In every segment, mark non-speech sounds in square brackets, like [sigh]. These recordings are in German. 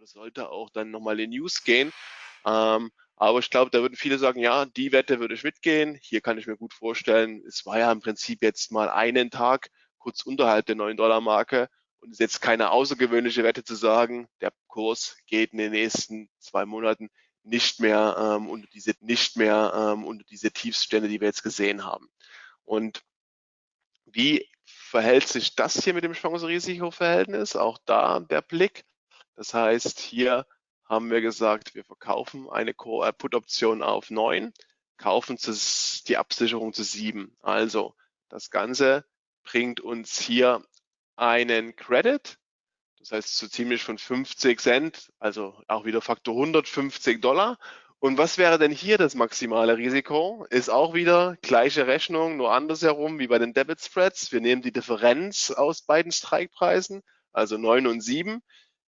das sollte auch dann nochmal in News gehen. Ähm, aber ich glaube, da würden viele sagen, ja, die Wette würde ich mitgehen. Hier kann ich mir gut vorstellen, es war ja im Prinzip jetzt mal einen Tag kurz unterhalb der 9-Dollar-Marke und es ist jetzt keine außergewöhnliche Wette zu sagen, der Kurs geht in den nächsten zwei Monaten nicht mehr ähm, unter diese nicht mehr ähm, unter diese Tiefstände, die wir jetzt gesehen haben. Und wie verhält sich das hier mit dem Chance-Risiko-Verhältnis? Auch da der Blick. Das heißt, hier haben wir gesagt, wir verkaufen eine Put-Option auf 9, kaufen die Absicherung zu 7. Also das Ganze bringt uns hier einen Credit, das heißt so ziemlich von 50 Cent, also auch wieder Faktor 150 Dollar. Und was wäre denn hier das maximale Risiko? Ist auch wieder gleiche Rechnung, nur andersherum wie bei den Debit Spreads. Wir nehmen die Differenz aus beiden Strikepreisen, also 9 und 7.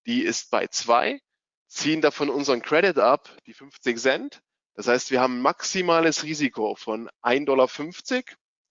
Die ist bei 2 ziehen davon unseren Credit ab, die 50 Cent. Das heißt, wir haben maximales Risiko von 1,50 Dollar,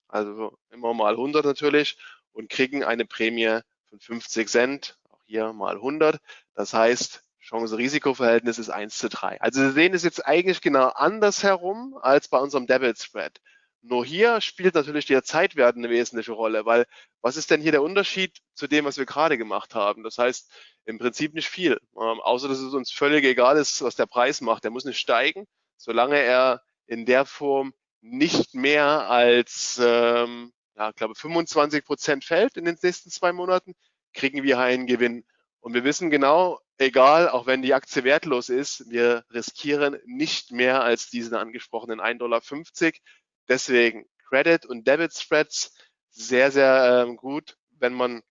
also immer mal 100 natürlich, und kriegen eine Prämie von 50 Cent, auch hier mal 100. Das heißt, Chance-Risiko-Verhältnis ist 1 zu 3. Also Sie sehen es jetzt eigentlich genau andersherum als bei unserem Debit Spread. Nur hier spielt natürlich der Zeitwert eine wesentliche Rolle, weil was ist denn hier der Unterschied zu dem, was wir gerade gemacht haben? Das heißt, im Prinzip nicht viel, ähm, außer dass es uns völlig egal ist, was der Preis macht. Der muss nicht steigen, solange er in der Form nicht mehr als, ähm, ja, ich glaube, 25 Prozent fällt in den nächsten zwei Monaten, kriegen wir einen Gewinn. Und wir wissen genau, egal, auch wenn die Aktie wertlos ist, wir riskieren nicht mehr als diesen angesprochenen 1,50 Dollar. Deswegen Credit und Debit Spreads sehr, sehr ähm, gut, wenn man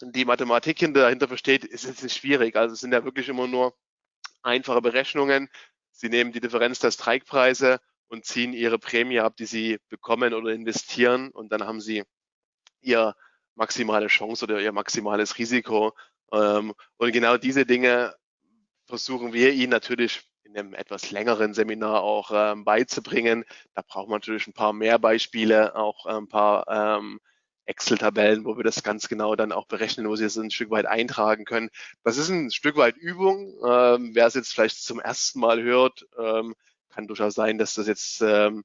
die Mathematik dahinter versteht, ist es nicht schwierig. Also es sind ja wirklich immer nur einfache Berechnungen. Sie nehmen die Differenz der Strikepreise und ziehen ihre Prämie ab, die sie bekommen oder investieren und dann haben sie ihr maximale Chance oder ihr maximales Risiko. Ähm, und genau diese Dinge versuchen wir Ihnen natürlich in einem etwas längeren Seminar auch ähm, beizubringen. Da braucht man natürlich ein paar mehr Beispiele, auch ein paar ähm, Excel-Tabellen, wo wir das ganz genau dann auch berechnen, wo Sie es ein Stück weit eintragen können. Das ist ein Stück weit Übung. Ähm, wer es jetzt vielleicht zum ersten Mal hört, ähm, kann durchaus sein, dass das jetzt ähm,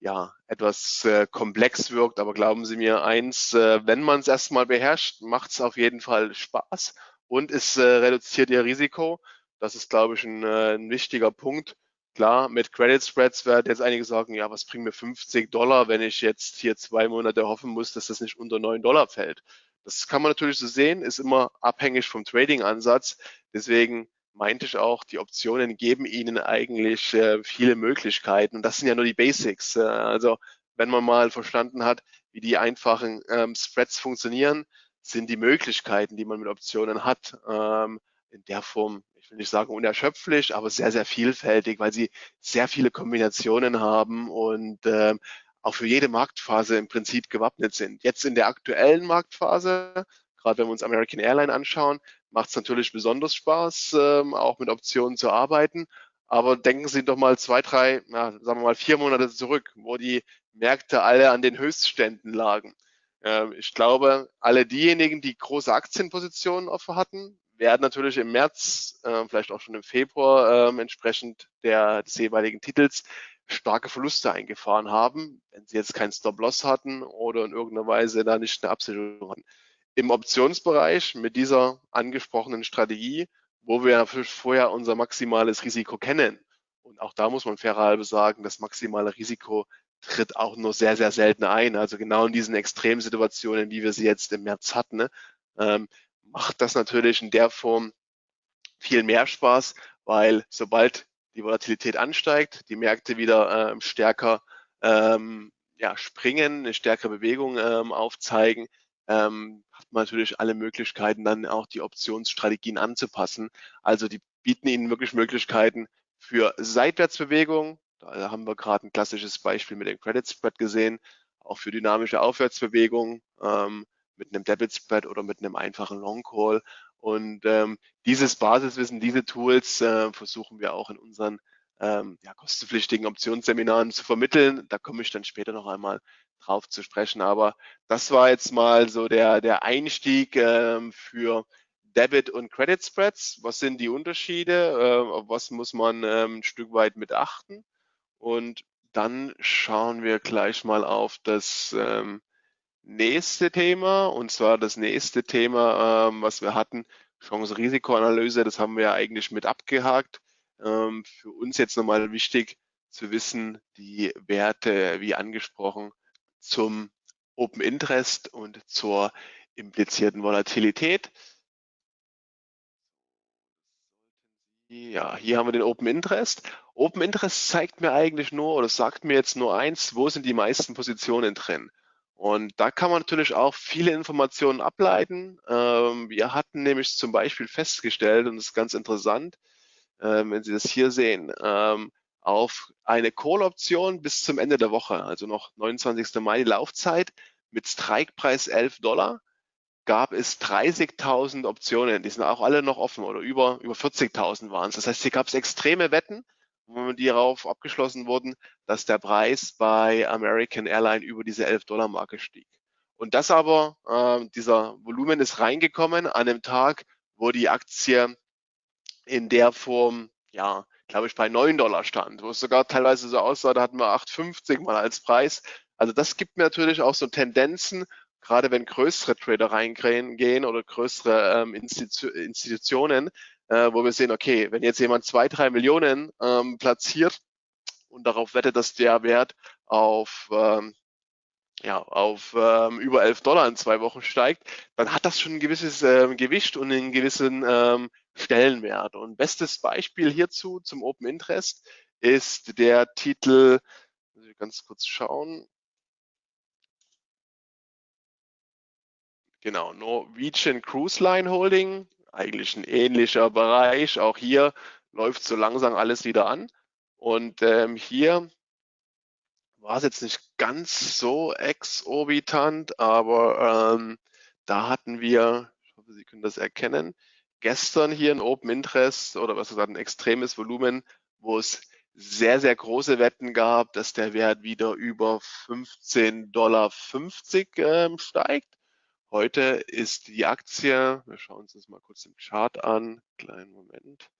ja etwas äh, komplex wirkt. Aber glauben Sie mir eins, äh, wenn man es erstmal beherrscht, macht es auf jeden Fall Spaß und es äh, reduziert Ihr Risiko. Das ist, glaube ich, ein, äh, ein wichtiger Punkt. Klar, mit Credit Spreads werden jetzt einige sagen, ja, was bringt mir 50 Dollar, wenn ich jetzt hier zwei Monate hoffen muss, dass das nicht unter 9 Dollar fällt. Das kann man natürlich so sehen, ist immer abhängig vom Trading-Ansatz. Deswegen meinte ich auch, die Optionen geben Ihnen eigentlich äh, viele Möglichkeiten. Und das sind ja nur die Basics. Äh, also wenn man mal verstanden hat, wie die einfachen ähm, Spreads funktionieren, sind die Möglichkeiten, die man mit Optionen hat, ähm, in der Form ich will nicht sagen unerschöpflich, aber sehr, sehr vielfältig, weil sie sehr viele Kombinationen haben und äh, auch für jede Marktphase im Prinzip gewappnet sind. Jetzt in der aktuellen Marktphase, gerade wenn wir uns American Airline anschauen, macht es natürlich besonders Spaß, ähm, auch mit Optionen zu arbeiten. Aber denken Sie doch mal zwei, drei, na, sagen wir mal vier Monate zurück, wo die Märkte alle an den Höchstständen lagen. Ähm, ich glaube, alle diejenigen, die große Aktienpositionen offen hatten, werden natürlich im März, äh, vielleicht auch schon im Februar äh, entsprechend der, des jeweiligen Titels starke Verluste eingefahren haben, wenn sie jetzt keinen Stop-Loss hatten oder in irgendeiner Weise da nicht eine Absicherung hatten. Im Optionsbereich mit dieser angesprochenen Strategie, wo wir natürlich vorher unser maximales Risiko kennen, und auch da muss man fairerhalber sagen, das maximale Risiko tritt auch nur sehr, sehr selten ein. Also genau in diesen Extremsituationen, wie wir sie jetzt im März hatten, ne, ähm, macht das natürlich in der Form viel mehr Spaß, weil sobald die Volatilität ansteigt, die Märkte wieder ähm, stärker ähm, ja, springen, eine stärkere Bewegung ähm, aufzeigen, ähm, hat man natürlich alle Möglichkeiten, dann auch die Optionsstrategien anzupassen. Also die bieten Ihnen wirklich Möglichkeiten für Seitwärtsbewegung. Da haben wir gerade ein klassisches Beispiel mit dem Credit Spread gesehen, auch für dynamische Aufwärtsbewegung. Ähm, mit einem Debit Spread oder mit einem einfachen Long Call. Und ähm, dieses Basiswissen, diese Tools äh, versuchen wir auch in unseren ähm, ja, kostenpflichtigen Optionsseminaren zu vermitteln. Da komme ich dann später noch einmal drauf zu sprechen. Aber das war jetzt mal so der, der Einstieg ähm, für Debit und Credit Spreads. Was sind die Unterschiede? Äh, was muss man ähm, ein Stück weit mit achten? Und dann schauen wir gleich mal auf das ähm, nächste Thema. Und zwar das nächste Thema, ähm, was wir hatten, Chance-Risikoanalyse. Das haben wir ja eigentlich mit abgehakt. Ähm, für uns jetzt nochmal wichtig zu wissen, die Werte, wie angesprochen, zum Open Interest und zur implizierten Volatilität. Ja, hier haben wir den Open Interest. Open Interest zeigt mir eigentlich nur oder sagt mir jetzt nur eins, wo sind die meisten Positionen drin. Und da kann man natürlich auch viele Informationen ableiten. Ähm, wir hatten nämlich zum Beispiel festgestellt, und das ist ganz interessant, ähm, wenn Sie das hier sehen, ähm, auf eine Call-Option bis zum Ende der Woche, also noch 29. Mai die Laufzeit, mit Strikepreis 11 Dollar gab es 30.000 Optionen. Die sind auch alle noch offen oder über, über 40.000 waren es. Das heißt, hier gab es extreme Wetten, die darauf abgeschlossen wurden, dass der Preis bei American Airline über diese 11-Dollar-Marke stieg. Und das aber, äh, dieser Volumen ist reingekommen an dem Tag, wo die Aktie in der Form, ja, glaube ich, bei 9 Dollar stand, wo es sogar teilweise so aussah, da hatten wir 8,50 mal als Preis. Also das gibt mir natürlich auch so Tendenzen, gerade wenn größere Trader reingehen oder größere ähm, Institu Institutionen, äh, wo wir sehen, okay, wenn jetzt jemand zwei, drei Millionen ähm, platziert und darauf wettet, dass der Wert auf ähm, ja, auf ähm, über 11 Dollar in zwei Wochen steigt, dann hat das schon ein gewisses ähm, Gewicht und einen gewissen ähm, Stellenwert. Und bestes Beispiel hierzu zum Open Interest ist der Titel, ich ganz kurz schauen, Genau, Norwegian Cruise Line Holding, eigentlich ein ähnlicher Bereich. Auch hier läuft so langsam alles wieder an. Und ähm, hier war es jetzt nicht ganz so exorbitant, aber ähm, da hatten wir, ich hoffe, Sie können das erkennen, gestern hier ein Open Interest oder was gesagt, ein extremes Volumen, wo es sehr, sehr große Wetten gab, dass der Wert wieder über 15,50 Dollar ähm, steigt. Heute ist die Aktie, wir schauen uns das mal kurz im Chart an, kleinen Moment.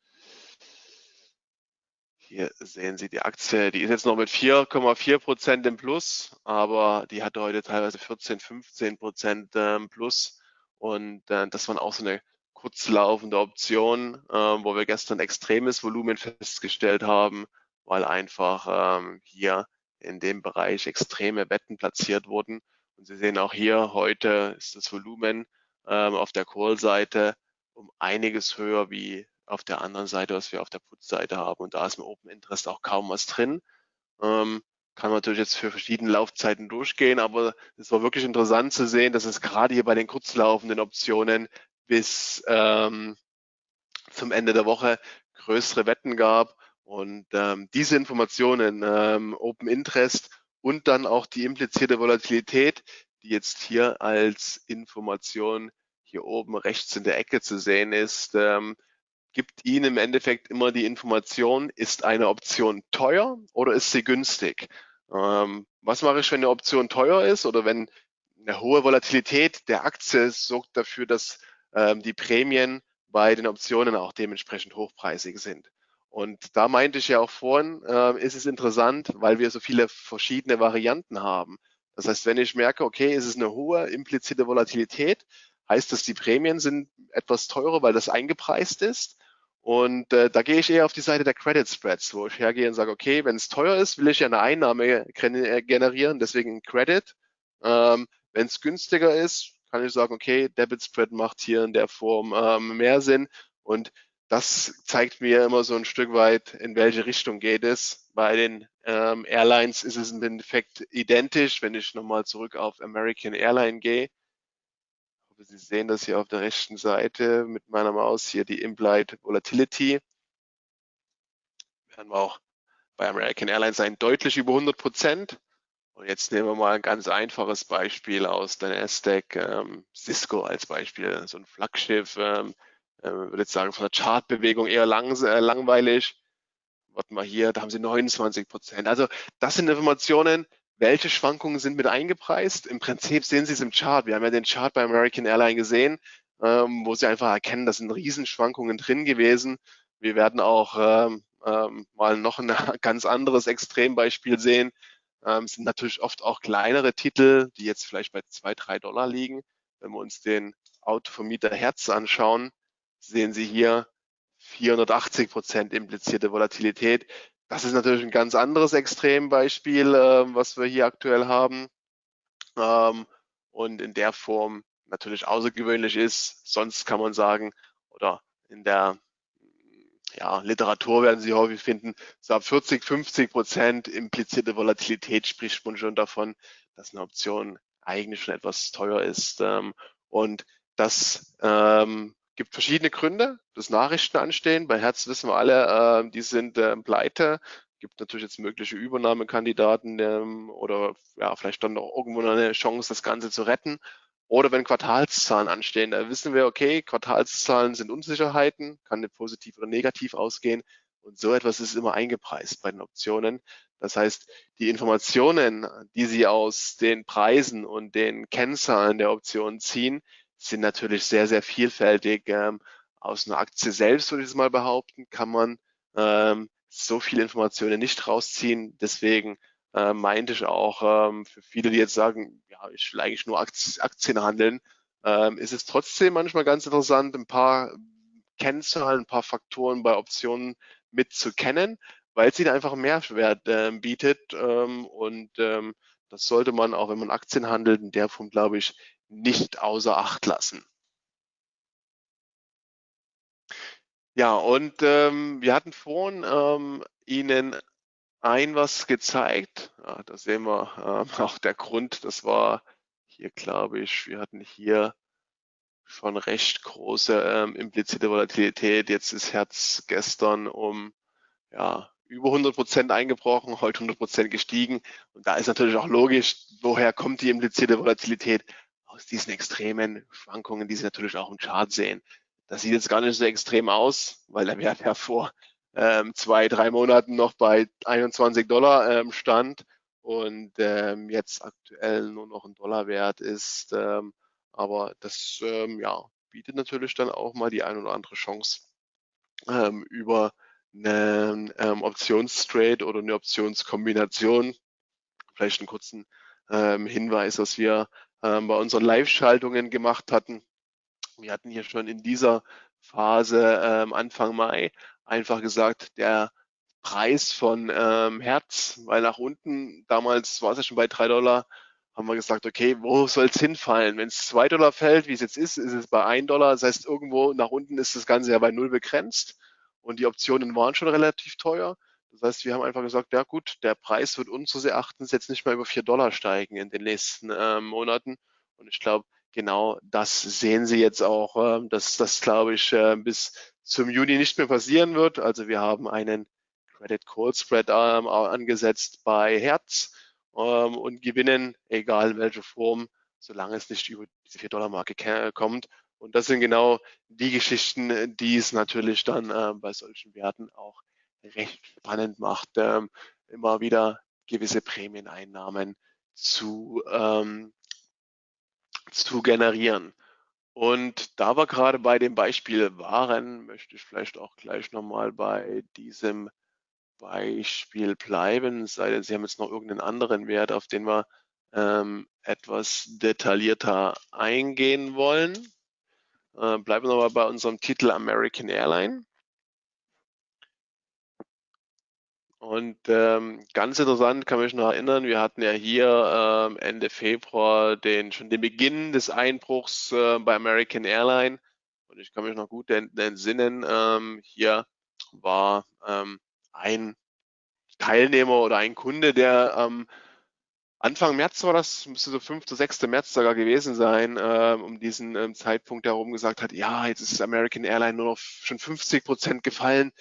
Hier sehen Sie die Aktie, die ist jetzt noch mit 4,4 Prozent im Plus, aber die hatte heute teilweise 14, 15 Prozent ähm, Plus. Und äh, das war auch so eine kurzlaufende Option, äh, wo wir gestern extremes Volumen festgestellt haben, weil einfach ähm, hier in dem Bereich extreme Wetten platziert wurden. Und Sie sehen auch hier, heute ist das Volumen ähm, auf der Call-Seite um einiges höher wie auf der anderen Seite, was wir auf der Put-Seite haben. Und da ist im Open Interest auch kaum was drin. Ähm, kann man natürlich jetzt für verschiedene Laufzeiten durchgehen, aber es war wirklich interessant zu sehen, dass es gerade hier bei den kurzlaufenden Optionen bis ähm, zum Ende der Woche größere Wetten gab. Und ähm, diese Informationen, ähm, Open Interest und dann auch die implizierte Volatilität, die jetzt hier als Information hier oben rechts in der Ecke zu sehen ist, ähm, gibt Ihnen im Endeffekt immer die Information, ist eine Option teuer oder ist sie günstig? Ähm, was mache ich, wenn eine Option teuer ist oder wenn eine hohe Volatilität der Aktie sorgt dafür, dass ähm, die Prämien bei den Optionen auch dementsprechend hochpreisig sind? Und da meinte ich ja auch vorhin, äh, ist es interessant, weil wir so viele verschiedene Varianten haben. Das heißt, wenn ich merke, okay, ist es eine hohe implizite Volatilität, heißt das, die Prämien sind etwas teurer, weil das eingepreist ist. Und äh, da gehe ich eher auf die Seite der Credit Spreads, wo ich hergehe und sage, okay, wenn es teuer ist, will ich ja eine Einnahme generieren, deswegen Credit. Ähm, wenn es günstiger ist, kann ich sagen, okay, Debit Spread macht hier in der Form ähm, mehr Sinn. Und das zeigt mir immer so ein Stück weit, in welche Richtung geht es. Bei den ähm, Airlines ist es im Endeffekt identisch. Wenn ich nochmal zurück auf American Airline gehe, Sie sehen das hier auf der rechten Seite mit meiner Maus hier die Implied Volatility. Wir auch bei American Airlines sein, deutlich über 100 Prozent. Und jetzt nehmen wir mal ein ganz einfaches Beispiel aus der Nasdaq, ähm, Cisco als Beispiel, so ein Flaggschiff, ähm, äh, würde jetzt sagen, von der Chartbewegung eher lang, äh, langweilig. Warte mal hier, da haben sie 29 Prozent. Also das sind Informationen, welche Schwankungen sind mit eingepreist. Im Prinzip sehen Sie es im Chart. Wir haben ja den Chart bei American Airline gesehen. ähm, wo Sie einfach erkennen, da sind Riesenschwankungen drin gewesen. Wir werden auch ähm, ähm, mal noch ein [laughs] ganz anderes Extrembeispiel sehen. Ähm, sind natürlich oft auch kleinere Titel, die jetzt vielleicht bei zwei, drei Dollar liegen. Wenn wir uns den Autovermieter Herz anschauen, sehen Sie hier 480 Prozent implizierte Volatilität. Das ist natürlich ein ganz anderes Extrembeispiel, äh, was wir hier aktuell haben. Ähm, und in der Form natürlich außergewöhnlich ist. Sonst kann man sagen, oder in der ja, Literatur werden Sie häufig finden, so ab 40, 50 Prozent implizierte Volatilität spricht man schon davon, dass eine Option eigentlich schon etwas teuer ist. Ähm, und das ähm, gibt verschiedene Gründe, dass Nachrichten anstehen. Bei Herz wissen wir alle, äh, die sind äh, pleite. Gibt natürlich jetzt mögliche Übernahmekandidaten ähm, oder ja, vielleicht dann auch irgendwo noch eine Chance, das Ganze zu retten. Oder wenn Quartalszahlen anstehen, da wissen wir, okay, Quartalszahlen sind Unsicherheiten, kann positiv oder negativ ausgehen. Und so etwas ist immer eingepreist bei den Optionen. Das heißt, die Informationen, die Sie aus den Preisen und den Kennzahlen der Optionen ziehen, sind natürlich sehr, sehr vielfältig. Ähm, aus einer Aktie selbst, würde ich es mal behaupten, kann man ähm, so viele Informationen nicht rausziehen. Deswegen äh, meinte ich auch, ähm, für viele, die jetzt sagen, ja, ich will eigentlich nur Aktien handeln, ähm, ist es trotzdem manchmal ganz interessant, ein paar Kennzahlen, ein paar Faktoren bei Optionen mitzukennen, weil sie da einfach Mehrwert äh, bietet. Ähm, und ähm, das sollte man auch, wenn man Aktien handelt, in der Form, glaube ich, nicht außer Acht lassen. Ja, und ähm, wir hatten vorhin ähm, Ihnen ein was gezeigt. Ja, da sehen wir ähm, [laughs] auch der Grund, das war hier, glaube ich, wir hatten hier schon recht große ähm, implizite Volatilität. Jetzt ist Herz gestern um ja, über 100 Prozent eingebrochen, heute 100 Prozent gestiegen. Und da ist natürlich auch logisch, woher kommt die implizite Volatilität? Aus diesen extremen Schwankungen, die Sie natürlich auch im Chart sehen. Das sieht jetzt gar nicht so extrem aus, weil der Wert ja vor ähm, zwei, drei Monaten noch bei 21 Dollar ähm, stand und ähm, jetzt aktuell nur noch ein Dollar wert ist. Ähm, aber das ähm, ja, bietet natürlich dann auch mal die ein oder andere Chance ähm, über einen ähm, Optionstrade oder eine Optionskombination. Vielleicht einen kurzen ähm, Hinweis, was wir bei unseren Live-Schaltungen gemacht hatten. Wir hatten hier schon in dieser Phase ähm, Anfang Mai einfach gesagt, der Preis von ähm, Herz, weil nach unten, damals war es ja schon bei drei Dollar, haben wir gesagt, okay, wo soll es hinfallen? Wenn es zwei Dollar fällt, wie es jetzt ist, ist es bei ein Dollar. Das heißt, irgendwo nach unten ist das Ganze ja bei null begrenzt und die Optionen waren schon relativ teuer. Das heißt, wir haben einfach gesagt, ja gut, der Preis wird unseres Erachtens jetzt nicht mehr über vier Dollar steigen in den nächsten äh, Monaten. Und ich glaube, genau das sehen Sie jetzt auch, äh, dass das, glaube ich, äh, bis zum Juni nicht mehr passieren wird. Also wir haben einen Credit Call Spread ähm, angesetzt bei Herz ähm, und gewinnen, egal in welcher Form, solange es nicht über diese 4-Dollar-Marke kommt. Und das sind genau die Geschichten, die es natürlich dann äh, bei solchen Werten auch recht spannend macht, ähm, immer wieder gewisse Prämieneinnahmen zu, ähm, zu generieren. Und da wir gerade bei dem Beispiel waren, möchte ich vielleicht auch gleich nochmal bei diesem Beispiel bleiben, sei denn Sie haben jetzt noch irgendeinen anderen Wert, auf den wir ähm, etwas detaillierter eingehen wollen. Äh, bleiben wir nochmal bei unserem Titel American Airline. Und ähm, ganz interessant kann mich noch erinnern, wir hatten ja hier ähm, Ende Februar den, schon den Beginn des Einbruchs äh, bei American Airline. Und ich kann mich noch gut entsinnen, ähm, hier war ähm, ein Teilnehmer oder ein Kunde, der ähm, Anfang März war das, müsste so 5. 6. März sogar gewesen sein, äh, um diesen ähm, Zeitpunkt herum gesagt hat, ja, jetzt ist American Airline nur noch schon 50 Prozent gefallen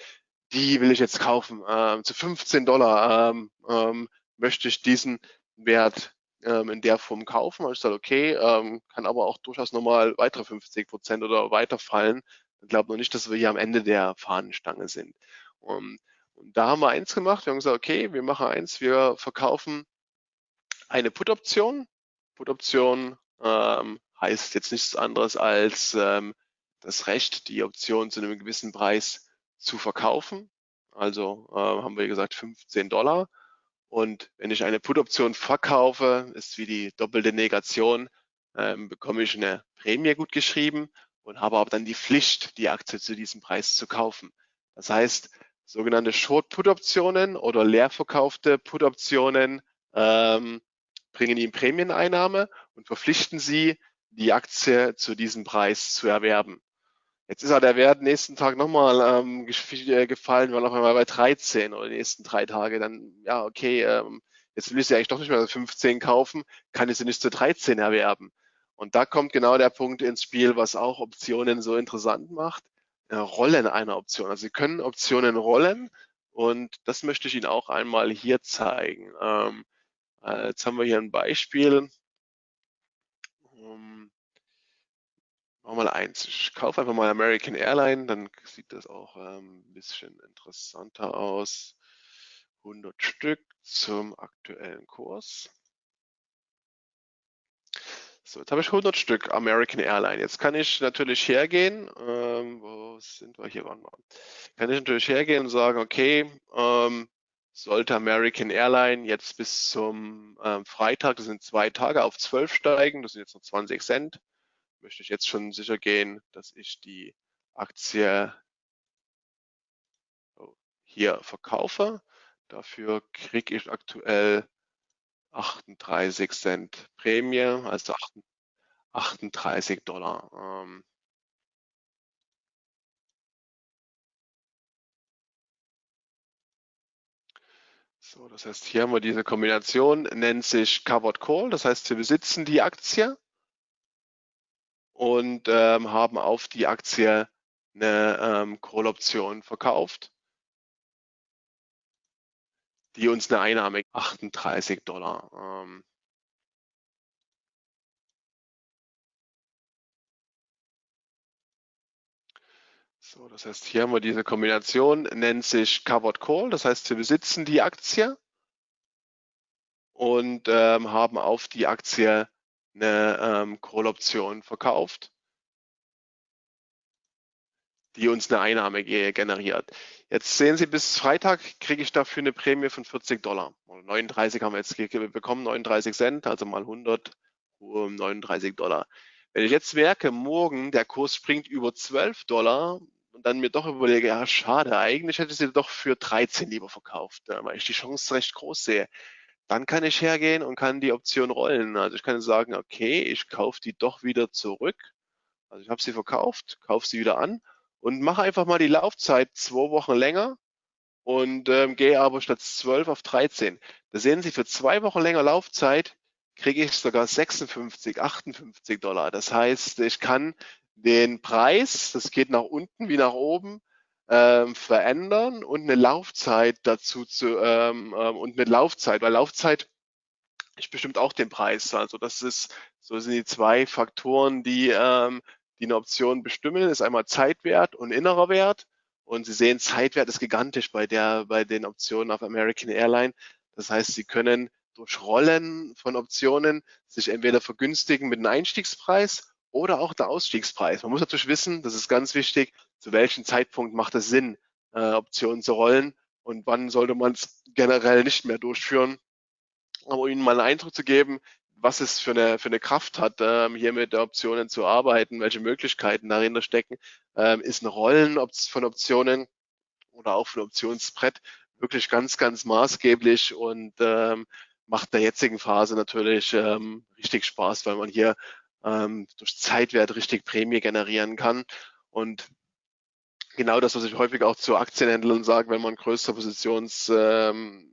die will ich jetzt kaufen. Ähm, zu 15 Dollar ähm, ähm, möchte ich diesen Wert ähm, in der Form kaufen. Und ich sage, okay, ähm, kann aber auch durchaus nochmal weitere 50 Prozent oder weiter fallen. Ich glaube noch nicht, dass wir hier am Ende der Fahnenstange sind. Um, und da haben wir eins gemacht. Wir haben gesagt, okay, wir machen eins, wir verkaufen eine Put-Option. Put-Option ähm, heißt jetzt nichts anderes als ähm, das Recht, die Option zu einem gewissen Preis zu verkaufen. Also äh, haben wir gesagt 15 Dollar. Und wenn ich eine Put-Option verkaufe, ist wie die doppelte Negation, ähm, bekomme ich eine Prämie gut geschrieben und habe aber dann die Pflicht, die Aktie zu diesem Preis zu kaufen. Das heißt, sogenannte Short-Put-Optionen oder leer verkaufte Put-Optionen ähm, bringen Ihnen Prämieneinnahme und verpflichten Sie, die Aktie zu diesem Preis zu erwerben. Jetzt ist ja der Wert nächsten Tag nochmal ähm, äh, gefallen, war noch einmal bei 13 oder die nächsten drei Tage. Dann, ja, okay, ähm, jetzt will ich sie eigentlich doch nicht mehr 15 kaufen, kann ich sie nicht zu 13 erwerben. Und da kommt genau der Punkt ins Spiel, was auch Optionen so interessant macht. Äh, Rollen einer Option. Also Sie können Optionen rollen und das möchte ich Ihnen auch einmal hier zeigen. Ähm, äh, jetzt haben wir hier ein Beispiel. Machen wir mal eins. Ich kaufe einfach mal American Airline, dann sieht das auch ähm, ein bisschen interessanter aus. 100 Stück zum aktuellen Kurs. So, jetzt habe ich 100 Stück American Airline. Jetzt kann ich natürlich hergehen, ähm, wo sind wir hier? Waren wir? Kann ich natürlich hergehen und sagen, okay, ähm, sollte American Airline jetzt bis zum ähm, Freitag, das sind zwei Tage, auf 12 steigen, das sind jetzt noch 20 Cent, möchte ich jetzt schon sicher gehen, dass ich die Aktie hier verkaufe. Dafür kriege ich aktuell 38 Cent Prämie, also 38 Dollar. Ähm, so, das heißt, hier haben wir diese Kombination, nennt sich Covered Call. Das heißt, wir besitzen die Aktie und ähm, haben auf die Aktie eine ähm, Call-Option verkauft die uns eine Einnahme 38 Dollar. Ähm, so, das heißt, hier haben wir diese Kombination, nennt sich Covered Call. Das heißt, wir besitzen die Aktie und ähm, haben auf die Aktie eine ähm, Call-Option verkauft, die uns eine Einnahme generiert. Jetzt sehen Sie, bis Freitag kriege ich dafür eine Prämie von 40 Dollar. 39 haben wir jetzt bekommen, 39 Cent, also mal 100, 39 Dollar. Wenn ich jetzt merke, morgen der Kurs springt über 12 Dollar und dann mir doch überlege, ja schade, eigentlich hätte ich sie doch für 13 lieber verkauft, weil ich die Chance recht groß sehe. Dann kann ich hergehen und kann die Option rollen. Also ich kann sagen, okay, ich kaufe die doch wieder zurück. Also ich habe sie verkauft, kaufe sie wieder an und mache einfach mal die Laufzeit zwei Wochen länger und ähm, gehe aber statt 12 auf 13. Da sehen Sie, für zwei Wochen länger Laufzeit kriege ich sogar 56, 58 Dollar. Das heißt, ich kann den Preis, das geht nach unten wie nach oben, ähm, verändern und eine Laufzeit dazu zu ähm, ähm, und eine Laufzeit, weil Laufzeit ich bestimmt auch den Preis. Also das ist, so sind die zwei Faktoren, die ähm, die eine Option bestimmen, ist einmal Zeitwert und innerer Wert. Und Sie sehen, Zeitwert ist gigantisch bei der, bei den Optionen auf American Airline. Das heißt, Sie können durch Rollen von Optionen sich entweder vergünstigen mit einem Einstiegspreis oder auch der Ausstiegspreis. Man muss natürlich wissen, das ist ganz wichtig, zu welchem Zeitpunkt macht es Sinn, äh, Optionen zu rollen und wann sollte man es generell nicht mehr durchführen. Aber Ihnen mal einen Eindruck zu geben, was es für eine, für eine Kraft hat, ähm, hier mit Optionen zu arbeiten, welche Möglichkeiten dahinter stecken, ähm, ist ein Rollen von Optionen oder auch von Optionsbrett wirklich ganz, ganz maßgeblich und ähm, macht der jetzigen Phase natürlich ähm, richtig Spaß, weil man hier ähm, durch Zeitwert richtig Prämie generieren kann. Und genau das, was ich häufig auch zu Aktienhändlern sage, wenn man größere Positions, ähm,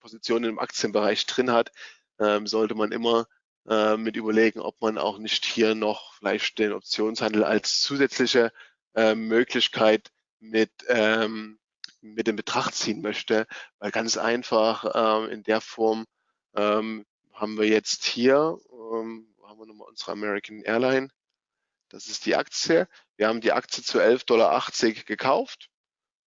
Positionen im Aktienbereich drin hat, ähm, sollte man immer äh, mit überlegen, ob man auch nicht hier noch vielleicht den Optionshandel als zusätzliche äh, Möglichkeit mit, ähm, mit in Betracht ziehen möchte, weil ganz einfach ähm, in der Form ähm, haben wir jetzt hier, ähm, wir nochmal unsere American Airline, das ist die Aktie. Wir haben die Aktie zu 11,80 Dollar gekauft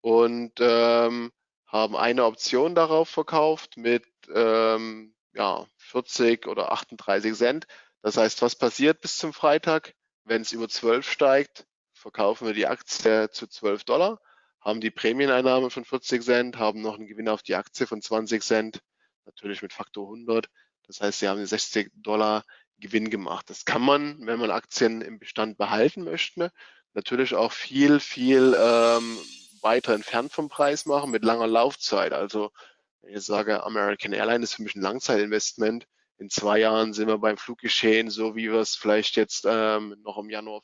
und ähm, haben eine Option darauf verkauft mit ähm, ja, 40 oder 38 Cent. Das heißt, was passiert bis zum Freitag? Wenn es über 12 steigt, verkaufen wir die Aktie zu 12 Dollar, haben die Prämieneinnahme von 40 Cent, haben noch einen Gewinn auf die Aktie von 20 Cent, natürlich mit Faktor 100. Das heißt, sie haben 60 Dollar Gewinn gemacht. Das kann man, wenn man Aktien im Bestand behalten möchte, natürlich auch viel, viel ähm, weiter entfernt vom Preis machen mit langer Laufzeit. Also wenn ich sage, American Airlines ist für mich ein Langzeitinvestment. In zwei Jahren sind wir beim Fluggeschehen, so wie wir es vielleicht jetzt ähm, noch im Januar